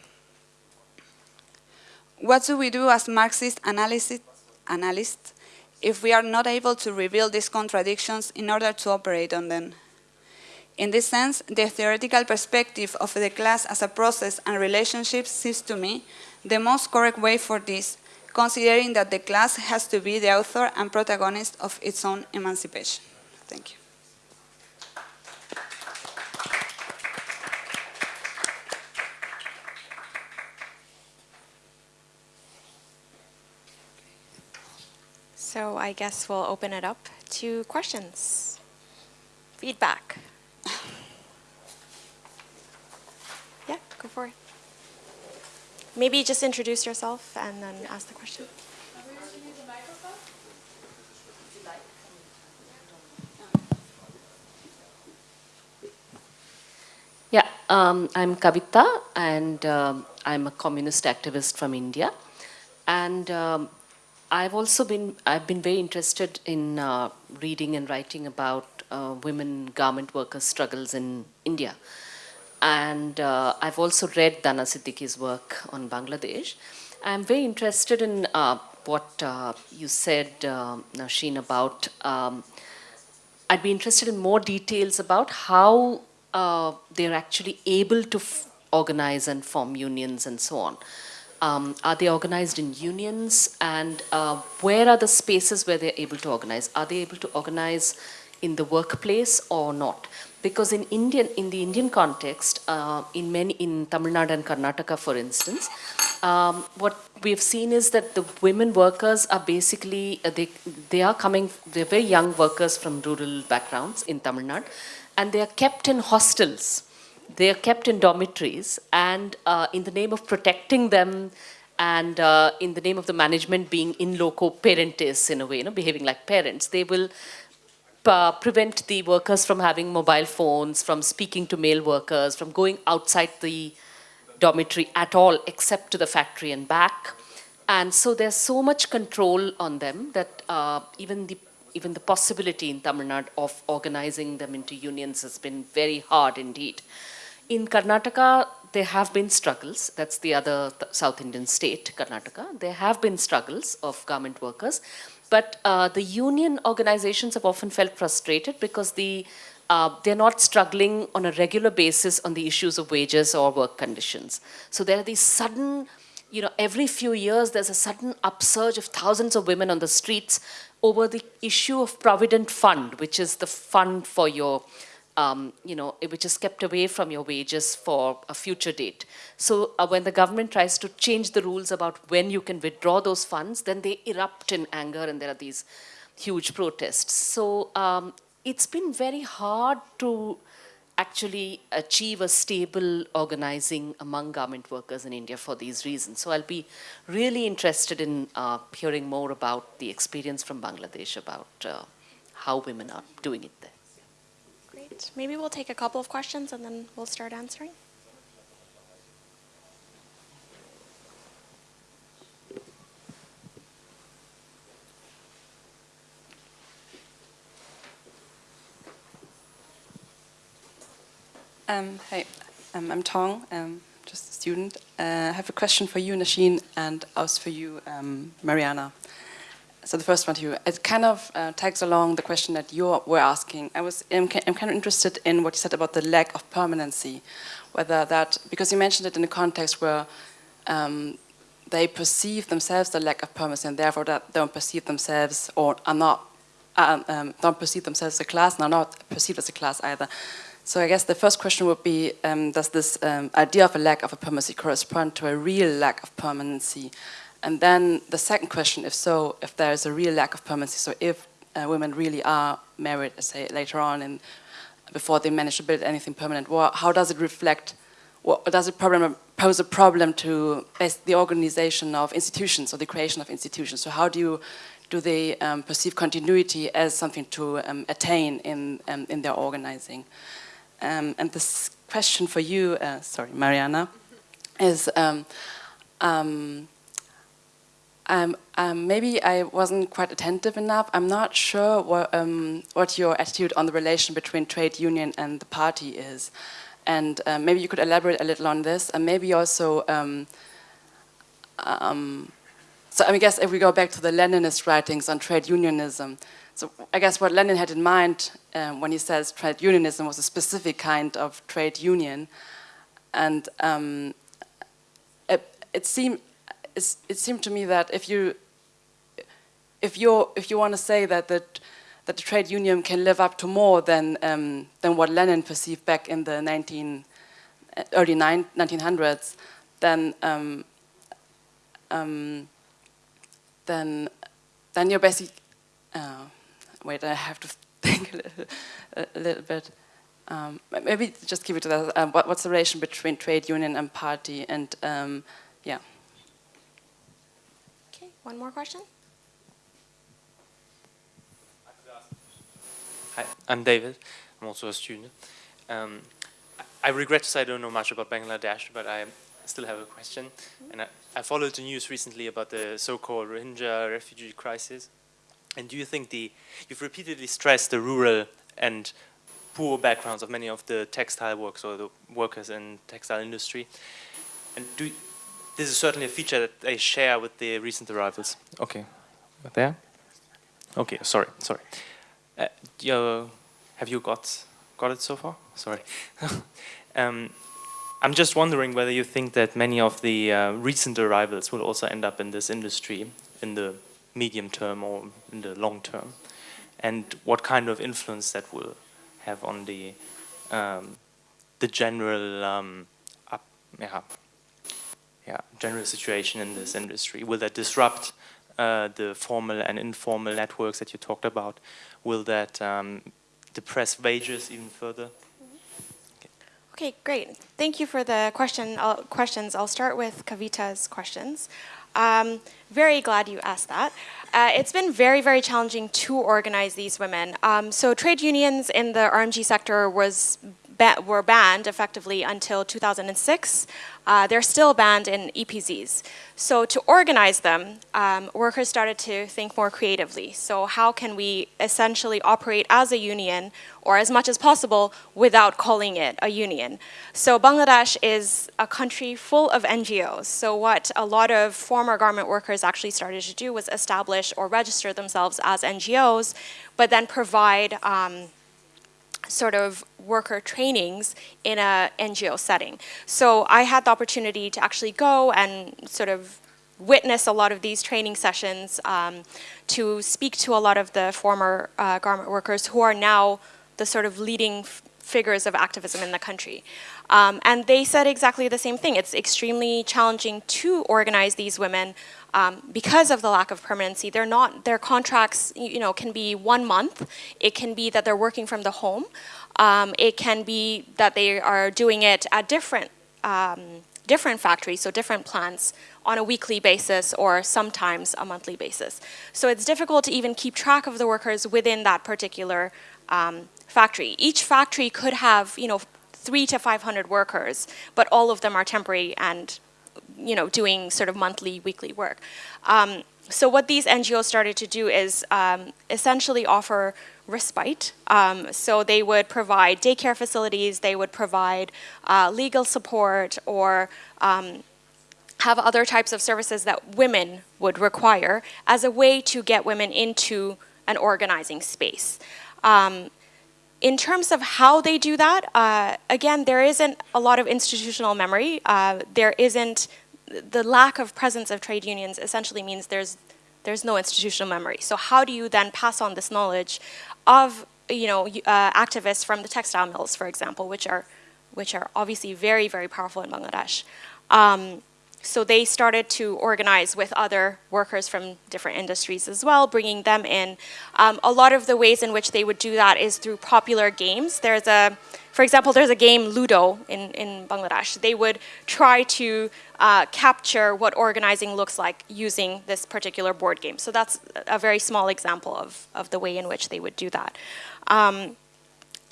What do we do as Marxist analysts? if we are not able to reveal these contradictions in order to operate on them. In this sense, the theoretical perspective of the class as a process and relationship seems to me the most correct way for this, considering that the class has to be the author and protagonist of its own emancipation. Thank you. So I guess we'll open it up to questions, feedback. Maybe just introduce yourself and then ask the question. Yeah, um, I'm Kavita, and um, I'm a communist activist from India. And um, I've also been, I've been very interested in uh, reading and writing about uh, women garment workers' struggles in India. And uh, I've also read Dina Siddiqi's work on Bangladesh. I'm very interested in uh, what uh, you said, uh, Nasheen, about um, I'd be interested in more details about how uh, they're actually able to organize and form unions and so on. Um, are they organized in unions and uh, where are the spaces where they're able to organize? Are they able to organize in the workplace or not? Because in Indian, in the Indian context, uh, in many, in Tamil Nadu and Karnataka, for instance, um, what we've seen is that the women workers are basically, uh, they, they are coming, they're very young workers from rural backgrounds in Tamil Nadu, and they are kept in hostels. They are kept in dormitories, and uh, in the name of protecting them, and uh, in the name of the management being in loco parentis in a way, you know, behaving like parents, they will uh, prevent the workers from having mobile phones, from speaking to male workers, from going outside the dormitory at all except to the factory and back. And so there's so much control on them that uh, even the even the possibility in Tamil Nadu of organizing them into unions has been very hard indeed. In Karnataka, there have been struggles. That's the other th South Indian state, Karnataka. There have been struggles of garment workers. But uh, the union organizations have often felt frustrated because the uh, they're not struggling on a regular basis on the issues of wages or work conditions. So there are these sudden, you know, every few years there's a sudden upsurge of thousands of women on the streets over the issue of Provident Fund, which is the fund for your, um, you know, which is kept away from your wages for a future date. So uh, when the government tries to change the rules about when you can withdraw those funds, then they erupt in anger and there are these huge protests. So um, it's been very hard to actually achieve a stable organizing among garment workers in India for these reasons. So I'll be really interested in uh, hearing more about the experience from Bangladesh about uh, how women are doing it there. Maybe we'll take a couple of questions and then we'll start answering. Um, hey, um, I'm Tong, um, just a student. Uh, I have a question for you, Nasheen, and also for you, um, Mariana. So the first one to you, it kind of uh, tags along the question that you were asking. I was, I'm, I'm kind of interested in what you said about the lack of permanency, whether that, because you mentioned it in a context where um, they perceive themselves the lack of permanency and therefore that don't perceive themselves or are not, uh, um, don't perceive themselves as a class and are not perceived as a class either. So I guess the first question would be, um, does this um, idea of a lack of a permanency correspond to a real lack of permanency? And then the second question, if so, if there is a real lack of permanency, so if uh, women really are married, say, later on and before they manage to build anything permanent, well, how does it reflect, what, does it problem, pose a problem to the organization of institutions or the creation of institutions? So how do you do they um, perceive continuity as something to um, attain in, um, in their organizing? Um, and this question for you, uh, sorry, Mariana, is um, um, um, um, maybe I wasn't quite attentive enough. I'm not sure what, um, what your attitude on the relation between trade union and the party is. And uh, maybe you could elaborate a little on this, and maybe also so I, mean, I guess if we go back to the Leninist writings on trade unionism, so I guess what Lenin had in mind um, when he says trade unionism was a specific kind of trade union, and um, it, it seemed it seemed to me that if you if you if you want to say that the that the trade union can live up to more than um, than what Lenin perceived back in the 19 early 1900s, then um, um, then then you're basically uh, wait I have to *laughs* think a little, a little bit. Um, maybe just keep it to that. Um, what, what's the relation between trade union and party? And um, yeah. One more question. Hi, I'm David. I'm also a student. Um, I regret to say I don't know much about Bangladesh, but I still have a question. And I, I followed the news recently about the so-called Rohingya refugee crisis. And do you think the, you've repeatedly stressed the rural and poor backgrounds of many of the textile workers or the workers in textile industry. And do, this is certainly a feature that they share with the recent arrivals. Okay, there? Okay, sorry, sorry. Uh, you, have you got got it so far? Sorry. *laughs* um, I'm just wondering whether you think that many of the uh, recent arrivals will also end up in this industry in the medium term or in the long term, and what kind of influence that will have on the um, the general um, up, yeah, yeah, general situation in this industry. Will that disrupt uh, the formal and informal networks that you talked about? Will that um, depress wages even further? Okay. great. Thank you for the question. I'll, questions. I'll start with Kavita's questions. Um, very glad you asked that. Uh, it's been very, very challenging to organize these women. Um, so trade unions in the RMG sector was were banned effectively until 2006. Uh, they're still banned in EPZs. So to organize them, um, workers started to think more creatively. So how can we essentially operate as a union or as much as possible without calling it a union? So Bangladesh is a country full of NGOs. So what a lot of former garment workers actually started to do was establish or register themselves as NGOs, but then provide um, sort of worker trainings in a NGO setting. So I had the opportunity to actually go and sort of witness a lot of these training sessions um, to speak to a lot of the former uh, garment workers who are now the sort of leading figures of activism in the country. Um, and they said exactly the same thing. It's extremely challenging to organize these women um, because of the lack of permanency. They're not, their contracts, you know, can be one month. It can be that they're working from the home. Um, it can be that they are doing it at different, um, different factories, so different plants on a weekly basis or sometimes a monthly basis. So it's difficult to even keep track of the workers within that particular um, factory. Each factory could have, you know, three to 500 workers, but all of them are temporary and you know, doing sort of monthly, weekly work. Um, so what these NGOs started to do is um, essentially offer respite. Um, so they would provide daycare facilities, they would provide uh, legal support or um, have other types of services that women would require as a way to get women into an organizing space. Um, in terms of how they do that, uh, again, there isn't a lot of institutional memory. Uh, there isn't the lack of presence of trade unions essentially means there's there's no institutional memory. So how do you then pass on this knowledge of you know uh, activists from the textile mills, for example, which are which are obviously very very powerful in Bangladesh. Um, so they started to organize with other workers from different industries as well, bringing them in. Um, a lot of the ways in which they would do that is through popular games. There's a, for example, there's a game Ludo in, in Bangladesh. They would try to uh, capture what organizing looks like using this particular board game. So that's a very small example of, of the way in which they would do that. Um,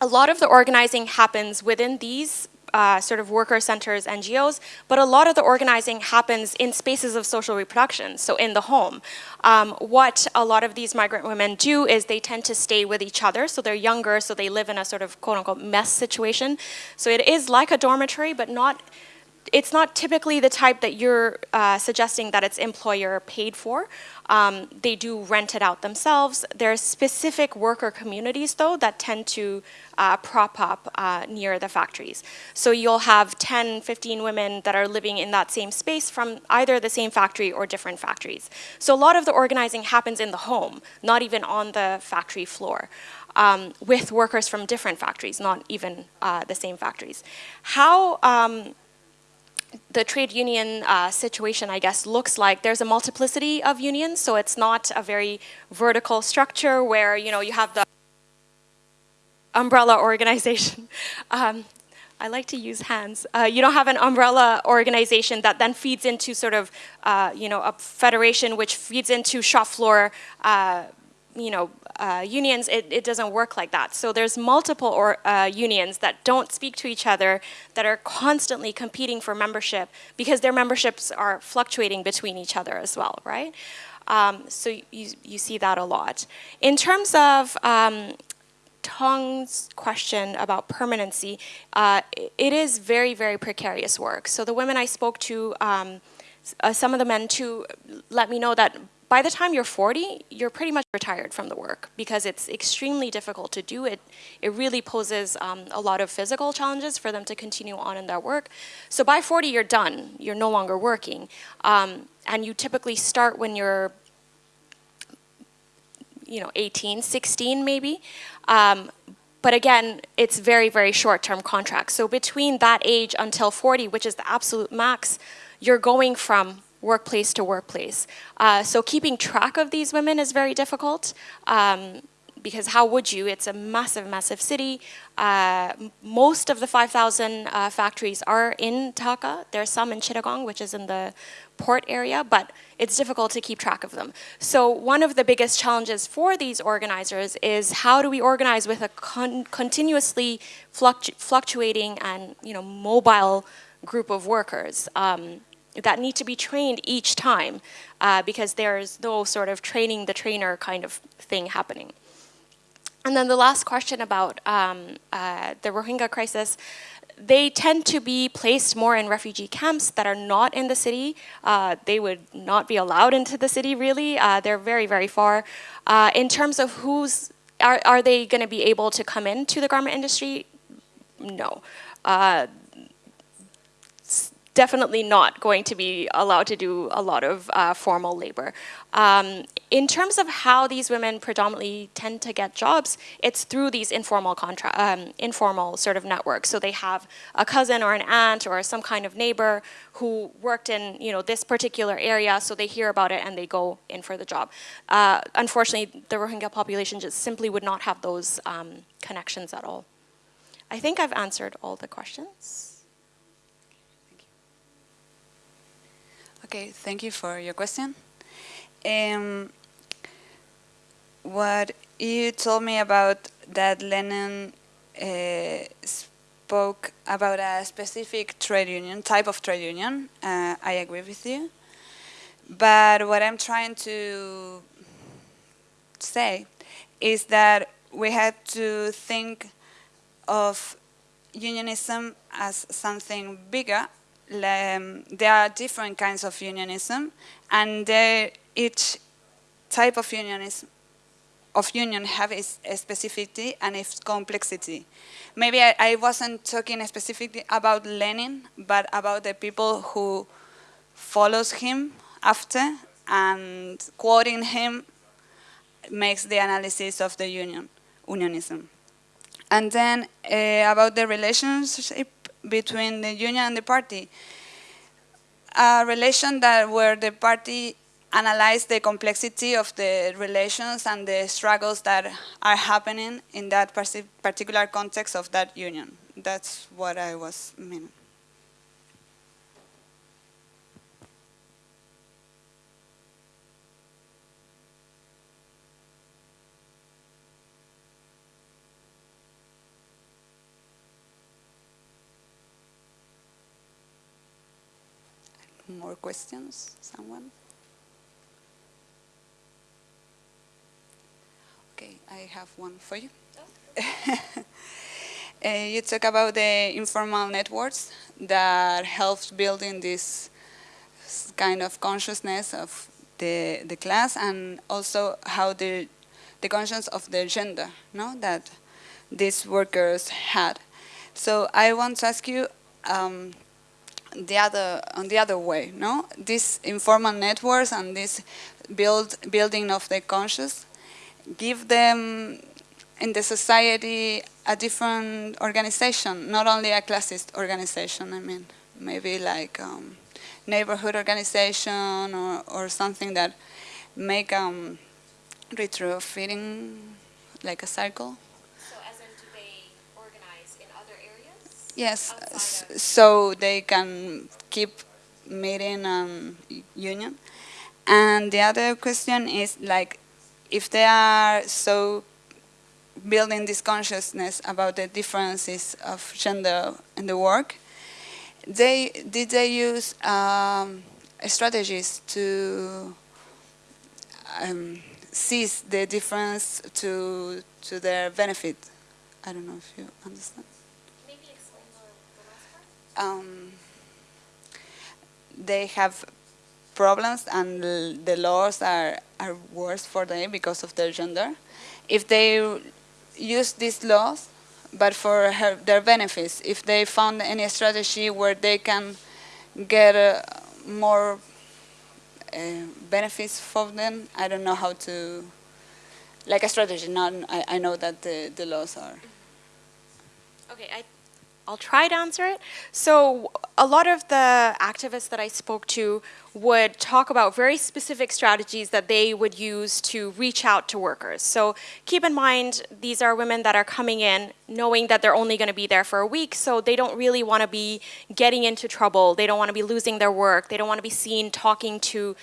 a lot of the organizing happens within these uh, sort of worker centers, NGOs, but a lot of the organizing happens in spaces of social reproduction, so in the home. Um, what a lot of these migrant women do is they tend to stay with each other, so they're younger, so they live in a sort of quote unquote mess situation. So it is like a dormitory, but not it's not typically the type that you're uh, suggesting that it's employer paid for. Um, they do rent it out themselves. There's specific worker communities, though, that tend to uh, prop up uh, near the factories. So you'll have 10, 15 women that are living in that same space from either the same factory or different factories. So a lot of the organizing happens in the home, not even on the factory floor. Um, with workers from different factories, not even uh, the same factories. How um, the trade union uh, situation, I guess, looks like there's a multiplicity of unions, so it's not a very vertical structure where, you know, you have the umbrella organization. *laughs* Um, I like to use hands. Uh, you don't have an umbrella organization that then feeds into sort of, uh, you know, a federation which feeds into shop floor uh, you know, uh, unions, it, it, doesn't work like that. So there's multiple or, uh, unions that don't speak to each other, that are constantly competing for membership because their memberships are fluctuating between each other as well, right? Um, so you, you see that a lot. In terms of um, Tong's question about permanency, uh, it is very, very precarious work. So the women I spoke to, um, uh, some of the men too, let me know that by the time you're 40, you're pretty much retired from the work because it's extremely difficult to do it. It really poses um, a lot of physical challenges for them to continue on in their work. So by 40, you're done. You're no longer working. Um, and you typically start when you're you know, 18, 16 maybe. Um, but again, it's very, very short-term contracts. So between that age until 40, which is the absolute max, you're going from workplace to workplace. Uh, so keeping track of these women is very difficult. Um, because how would you? It's a massive, massive city. Uh, most of the 5,000 uh, factories are in Dhaka. There's some in Chittagong, which is in the port area, but it's difficult to keep track of them. So one of the biggest challenges for these organizers is how do we organize with a con continuously fluctu fluctuating and you know mobile group of workers. Um, that need to be trained each time uh, because there's no sort of training the trainer kind of thing happening. And then the last question about um, uh, the Rohingya crisis, they tend to be placed more in refugee camps that are not in the city. Uh, they would not be allowed into the city really. Uh, they're very, very far. Uh, in terms of who's, are, are they gonna be able to come into the garment industry? No uh, definitely not going to be allowed to do a lot of uh, formal labor. Um, in terms of how these women predominantly tend to get jobs, it's through these informal contract, um, informal sort of networks. So they have a cousin or an aunt or some kind of neighbor who worked in you know this particular area, so they hear about it and they go in for the job. Uh, unfortunately, the Rohingya population just simply would not have those um, connections at all. I think I've answered all the questions. Okay, thank you for your question. Um, what you told me about that Lenin uh, spoke about a specific trade union, type of trade union, uh, I agree with you. But what I'm trying to say is that we had to think of unionism as something bigger um, there are different kinds of unionism, and each type of unionism of union have its specificity and its complexity. Maybe I, I, wasn't talking specifically about Lenin, but about the people who follows him after and quoting him makes the analysis of the union, unionism. And then uh, about the relationship between the union and the party. A relation that where the party analyze the complexity of the relations and the struggles that are happening in that particular context of that union. That's what I was meaning. More questions? Someone? Okay, I have one for you. *laughs* uh, you talk about the informal networks that helps building this kind of consciousness of the, the class and also how the, the conscience of the gender no, that these workers had. So I want to ask you um, the other on the other way, no? These informal networks and this build building of the conscious give them in the society a different organization, not only a classist organization. I mean, maybe like um, neighborhood organization or, or something that make um, retrofitting like a cycle. So as in, do they organize in other areas? Yes, so they can keep meeting um, union. And the other question is like, if they are so building this consciousness about the differences of gender in the work, they did they use um, strategies to um, seize the difference to to their benefit? I don't know if you understand. Maybe explain the, the last part. Um, they have problems and the laws are, are worse for them because of their gender. If they use these laws, but for her, their benefits, if they found any strategy where they can get uh, more uh, benefits for them, I don't know how to, like a strategy, not, I, I know that the, the laws are. Okay, I, I'll try to answer it. So a lot of the activists that I spoke to would talk about very specific strategies that they would use to reach out to workers. So keep in mind, these are women that are coming in knowing that they're only going to be there for a week, so they don't really want to be getting into trouble. They don't want to be losing their work. They don't want to be seen talking to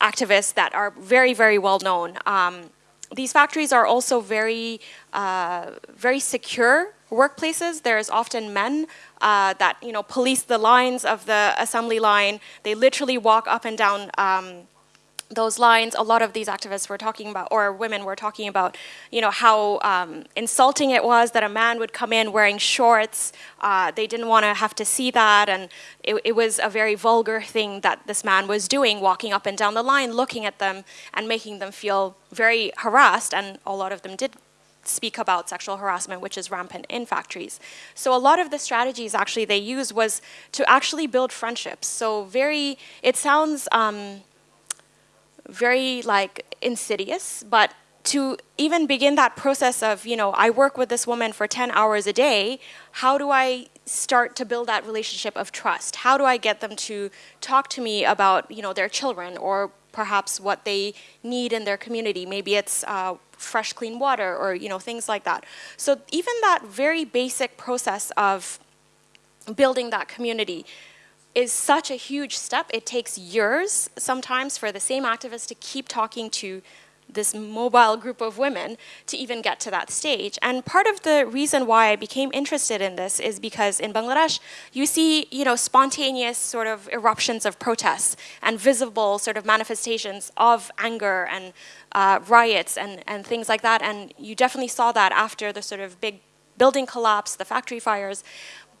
activists that are very, very well known. Um, these factories are also very, uh, very secure workplaces. There's often men uh, that you know police the lines of the assembly line. They literally walk up and down um, those lines. A lot of these activists were talking about, or women were talking about, you know how um, insulting it was that a man would come in wearing shorts. Uh, they didn't want to have to see that, and it, it was a very vulgar thing that this man was doing, walking up and down the line, looking at them and making them feel very harassed. And a lot of them did speak about sexual harassment, which is rampant in factories. So a lot of the strategies actually they used was to actually build friendships. So very, it sounds um, very like insidious, but to even begin that process of, you know, I work with this woman for 10 hours a day, how do I start to build that relationship of trust? How do I get them to talk to me about, you know, their children or perhaps what they need in their community? Maybe it's uh, fresh, clean water or, you know, things like that. So even that very basic process of building that community is such a huge step. It takes years sometimes for the same activists to keep talking to this mobile group of women to even get to that stage. And part of the reason why I became interested in this is because in Bangladesh, you see, you know, spontaneous sort of eruptions of protests and visible sort of manifestations of anger and uh, riots and, and things like that. And you definitely saw that after the sort of big building collapse, the factory fires.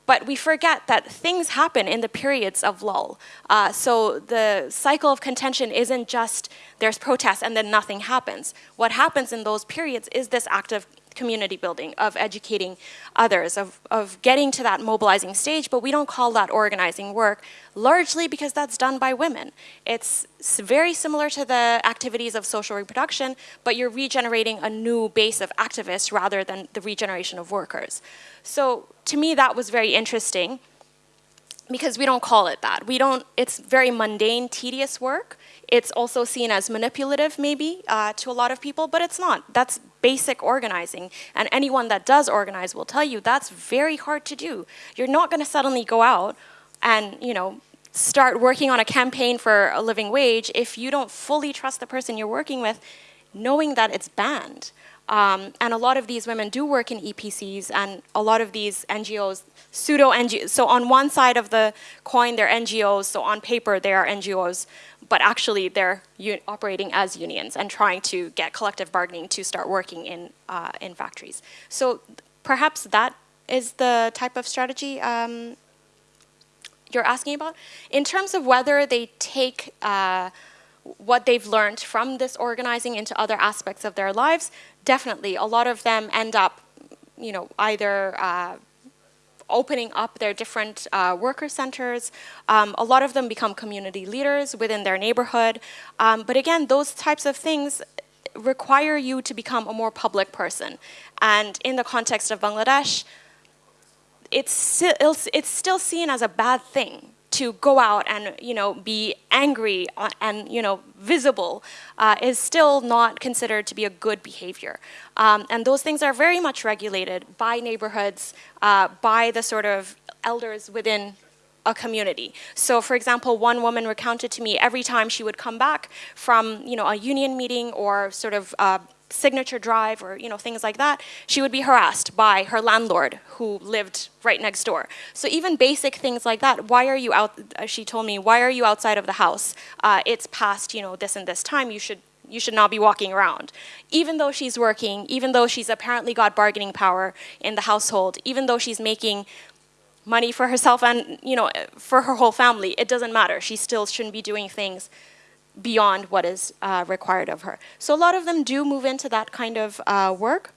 But we forget that things happen in the periods of lull. Uh, so the cycle of contention isn't just there's protests and then nothing happens. What happens in those periods is this active community building, of educating others, of, of getting to that mobilizing stage, but we don't call that organizing work, largely because that's done by women. It's very similar to the activities of social reproduction, but you're regenerating a new base of activists rather than the regeneration of workers. So to me, that was very interesting because we don't call it that. We don't, it's very mundane, tedious work. It's also seen as manipulative, maybe, uh, to a lot of people, but it's not. That's basic organizing. And anyone that does organize will tell you that's very hard to do. You're not going to suddenly go out and, you know, start working on a campaign for a living wage if you don't fully trust the person you're working with, knowing that it's banned. Um, and a lot of these women do work in EPZs, and a lot of these NGOs, pseudo NGOs. So on one side of the coin, they're NGOs. So on paper, they are NGOs, but actually they're operating as unions and trying to get collective bargaining to start working in uh, in factories. So perhaps that is the type of strategy um, you're asking about. In terms of whether they take uh, what they've learned from this organizing into other aspects of their lives, definitely. A lot of them end up, you know, either uh, opening up their different uh, worker centers. Um, a lot of them become community leaders within their neighborhood. Um, but again, those types of things require you to become a more public person. And in the context of Bangladesh, it's still, it's still seen as a bad thing to go out and you know be angry and you know visible uh, is still not considered to be a good behavior um, and those things are very much regulated by neighborhoods uh, by the sort of elders within a community. So for example, one woman recounted to me every time she would come back from, you know, a union meeting or sort of uh, signature drive or you know things like that, she would be harassed by her landlord who lived right next door. So even basic things like that, why are you out, uh, she told me, why are you outside of the house? Uh, it's past you know this and this time, you should you should not be walking around. Even though she's working, even though she's apparently got bargaining power in the household, even though she's making money for herself and you know for her whole family, it doesn't matter. She still shouldn't be doing things beyond what is uh, required of her. So a lot of them do move into that kind of uh, work.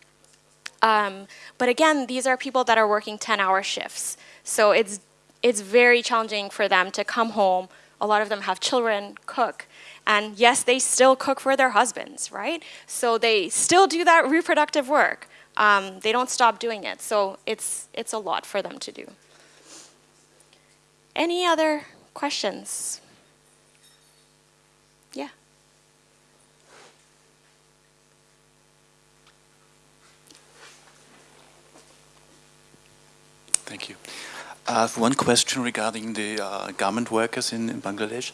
Um, but again, these are people that are working 10-hour shifts. So it's, it's very challenging for them to come home. A lot of them have children, cook. And yes, they still cook for their husbands, right? So they still do that reproductive work. Um, they don't stop doing it. So it's, it's a lot for them to do. Any other questions? Yeah. Thank you. I have one question regarding the uh, garment workers in, in Bangladesh.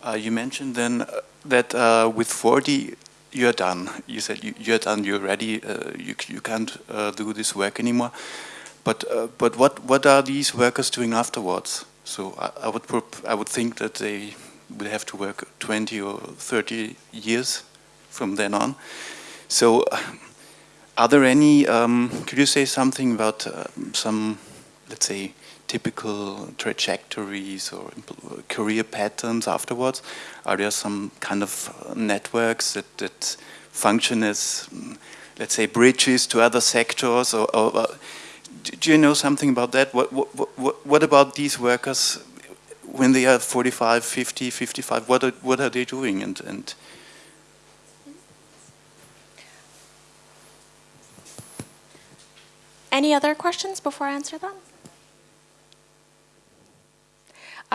Uh, you mentioned then uh, that uh, with 40 you're done. You said you, you're done, you're ready, uh, you, you can't uh, do this work anymore. But, but what, what are these workers doing afterwards? So I, I would I would think that they would have to work 20 or 30 years from then on. So are there any, um, could you say something about some, let's say, typical trajectories or career patterns afterwards? Are there some kind of uh, networks that, that function as, mm, let's say, bridges to other sectors? Or, or do you know something about that? What, what, what, what about these workers when they are 45, 50, 55, what are, what are they doing? And, and Any other questions before I answer them?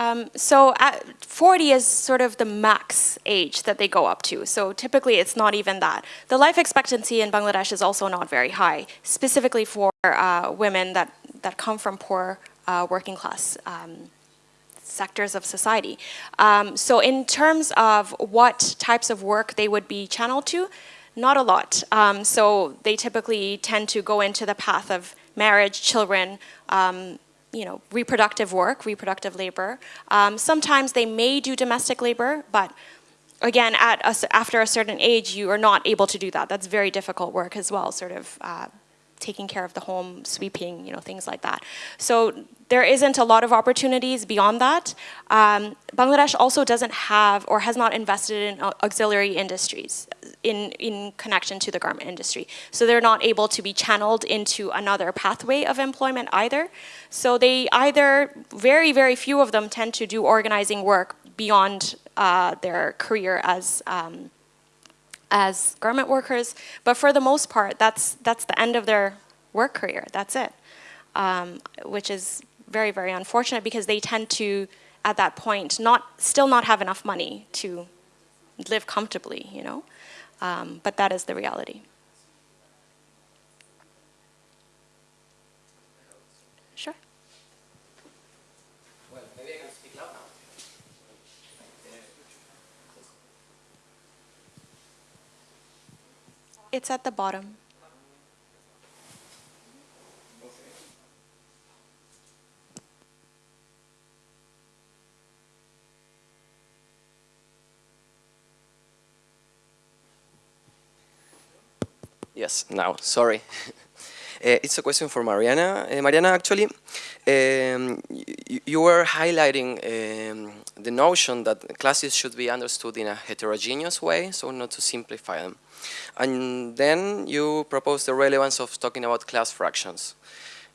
Um, so at 40 is sort of the max age that they go up to. So typically it's not even that. The life expectancy in Bangladesh is also not very high, specifically for uh, women that, that come from poor uh, working class um, sectors of society. Um, so in terms of what types of work they would be channeled to, not a lot. Um, so they typically tend to go into the path of marriage, children, um, you know, reproductive work, reproductive labor. Um, sometimes they may do domestic labor, but again, at a, after a certain age, you are not able to do that. That's very difficult work as well, sort of uh, taking care of the home, sweeping, you know, things like that. So there isn't a lot of opportunities beyond that. Um, Bangladesh also doesn't have or has not invested in auxiliary industries in, in connection to the garment industry. So they're not able to be channeled into another pathway of employment either. So they either, very, very few of them tend to do organizing work beyond uh, their career as um, as garment workers, but for the most part, that's, that's the end of their work career, that's it, um, which is very, very unfortunate because they tend to, at that point, not, still not have enough money to live comfortably, you know, um, but that is the reality. Sure. It's at the bottom. Yes, now, sorry. *laughs* Uh, it's a question for Mariana. Uh, Mariana, actually, um, you, you were highlighting um, the notion that classes should be understood in a heterogeneous way, so not to simplify them. And then you proposed the relevance of talking about class fractions.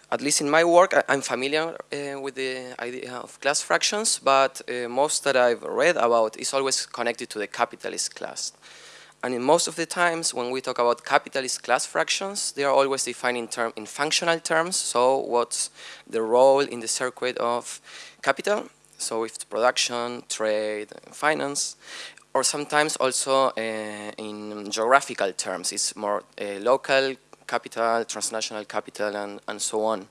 At least in my work, I, am familiar uh, with the idea of class fractions, but uh, most that I've read about is always connected to the capitalist class. And in most of the times when we talk about capitalist class fractions, they are always defined in, term, in functional terms. So what's the role in the circuit of capital? So it's production, trade, finance, or sometimes also uh, in geographical terms. It's more uh, local capital, transnational capital, and, and so on.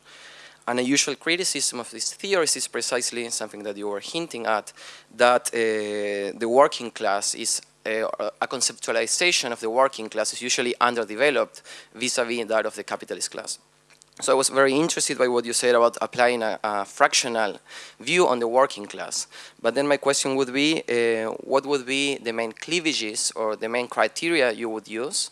And a usual criticism of these theories is precisely something that you were hinting at, that uh, the working class is a, conceptualization of the working class is usually underdeveloped vis-a-vis -vis that of the capitalist class. So I was very interested by what you said about applying a, a fractional view on the working class. But then my question would be, uh, what would be the main cleavages or the main criteria you would use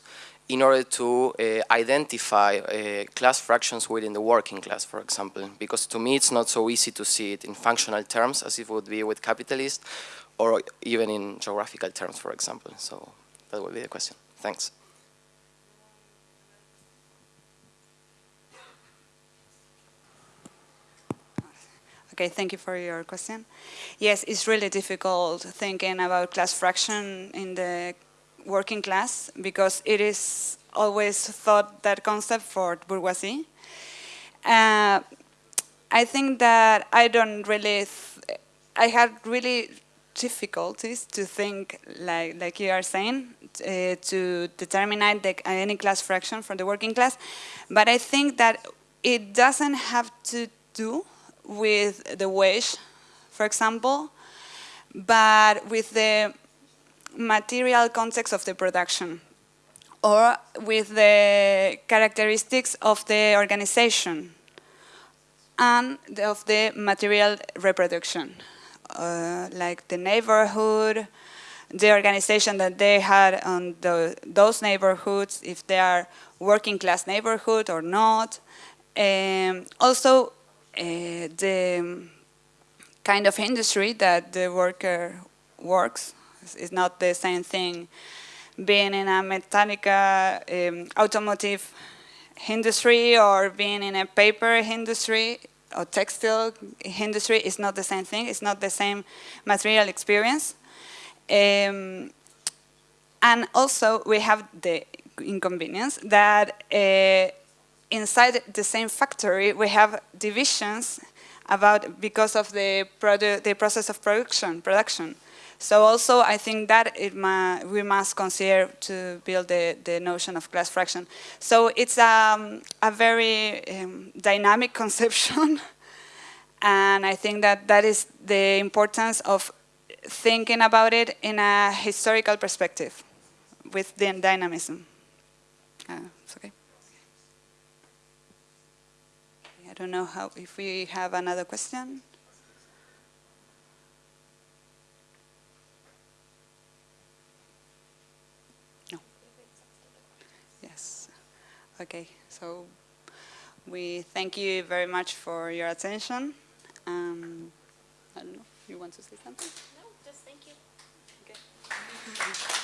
in order to uh, identify uh, class fractions within the working class, for example. Because to me, it's not so easy to see it in functional terms as it would be with capitalists, or even in geographical terms, for example. So that would be the question. Thanks. Okay, thank you for your question. Yes, it's really difficult thinking about class fraction in the working class because it is always thought that concept for bourgeoisie. Uh, I think that I don't really, I had really difficulties to think like like you are saying uh, to determine the, any class fraction from the working class, but I think that it doesn't have to do with the wage, for example, but with the material context of the production or with the characteristics of the organization and of the material reproduction, uh, like the neighborhood, the organization that they had on the, those neighborhoods, if they are working class neighborhood or not. Um, also, uh, the kind of industry that the worker works is not the same thing being in a mechanica um, automotive industry or being in a paper industry or textile industry is not the same thing. It's not the same material experience. Um, and also we have the inconvenience that uh, inside the same factory we have divisions about because of the the process of production, production. So also I think that we must consider to build the, the notion of class fraction. So it's um, a very um, dynamic *laughs* conception and I think that that is the importance of thinking about it in a historical perspective with the dynamism. Uh, it's okay. I don't know how if we have another question. Okay, so we thank you very much for your attention. Um, I don't know, you want to say something? No, just thank you. Okay.